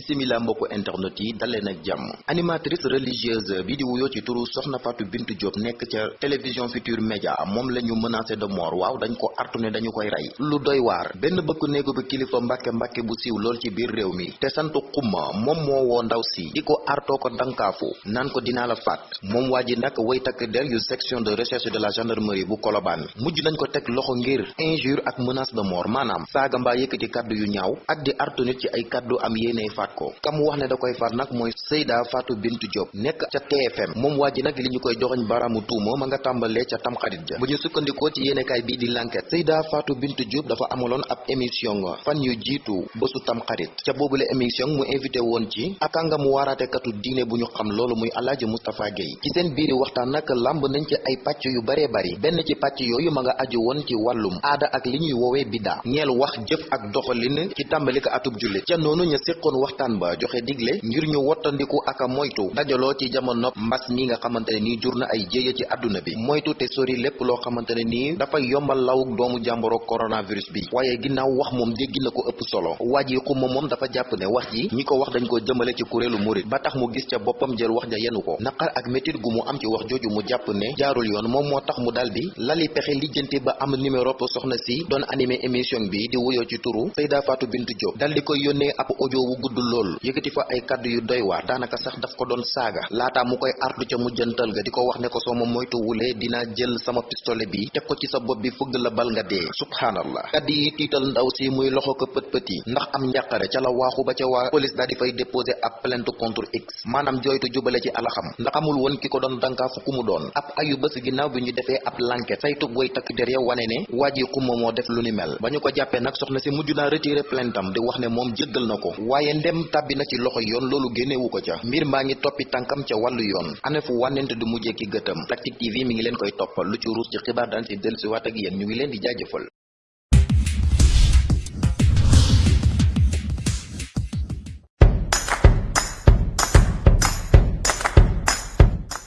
bisimila mbokku internet yi daleen ak jàmm. Animatrice religieuse bi di wuyoo ci turu soxna Fatou Bintou Diop nekk ca télévision Futur Média moom la ñu menacé de mort. Waaw dañ ko artu ne dañu koy rey. Lu doy waar. Benn bëkk néegu bi kilifa mbàkke mbàkke bu siiw lool ci biir réew mi. Te sant xumma moom moo woo ndaw si di ko artoo ko dankaafu naan ko dinaa la faat. Moom waa ji nag way takk der yu section de recherche de la gendarmerie bu Colobane. Mujj nañ ko teg loxo ngir injure ak menace de mort. Maanaam saaga mbaa yëkkati kàddu yu ñaaw ak di artu nit ci ay kàddu am faat ko kam wax ne da koy faat nag mooy Seyda Fatou Bintou Diop nekk ca TFM moom waa ji nag koy joxoñ baraamu tuuma ma nga tàmbalee ca tamxarit ja. Bu ñu sukkandikoo ci yéenekaay bii di l'enquête Seyda Fatou Bintou Diop dafa amaloon ab émission fan yu jiitu bésu tamxarit ca boobule émission mu invité woon ci ak kàngamu waaraatekatu diine bu ñu xam loolu muy Alaaji Moustapha Gueye. Ci seen biiri waxtaan nag lamb nañ ci ay pàcc yu baree bari. Benn ci pàcc yooyu ma nga aju woon ci wàllum aada ak li ñuy woowee biddaa. Ñeel wax jëf ak doxalin ci tàmbali ko atub jullit. Ca noonu ñu séqoon waxtaan ba joxe digle ngir ñu wottandiku ak moytu dajaloo ci jamono mbas mi nga xamante ne nii jur na ay jéeya ci àdduna bi moytu te sori lépp loo xamante ne nii dafay yombal doomu jàmboro coronavirus bi waaye ginnaaw wax moom dégg na ko ëpp solo waa ji xumma moom dafa jàpp ne wax ji ñi ko wax dañ ko jëmale ci kuréelu murit ba tax mu gis ca boppam jël wax ja yenu ko naqar ak métit gu mu am ci wax jooju mu jàpp ne jaarul yoon moom moo tax mu lali pexe lijjanti ba am numéro soxna si doon animé émission bi di wuyoo ci turu Seyda Fatou Bintou Diop dal koy ab audio wu gudd lool yëkkati fa ay kaddu yu doy waar daanaka sax daf ko doon saaga. Laataa mu koy artu ca mujjantal ga di ko wax ne ko soo ma moytu wulee dinaa jël sama pistolet bi teg ko ci sa bopp bi fëgg la bal nga dee. Subhaanallah. Kaddu yi tiital ndaw si muy loxo ko pët pët yi ndax am njàqare ca la waaxu ba ca waa police daal di fay déposer ab plainte contre x maanaam jooytu jubale ci alaxam. Ndax amul woon ki ko doon dankaafu ku mu doon. Ab ayu bés ginnaaw bi ñu defee ab l'enquête saytu boy takk der ya wane ne waa ji xumma moo def lu ni mel. Ba ñu ko jàppee nag soxna si mujj naa retiré plaintam di wax ne moom jéggal na ko. Waaye ndem tàbbi na ci loxo yoon loolu génnewu ko ca. Mbir maa ngi toppi tànkam ca wàllu yoon. Ane fu wànnent du mujjee ki gëtam. Tactic TV mi ngi leen koy toppal. Lu ci ruus ci xibaar daan dellusiwaat ak yéen. Ñu ngi leen di jaajëfal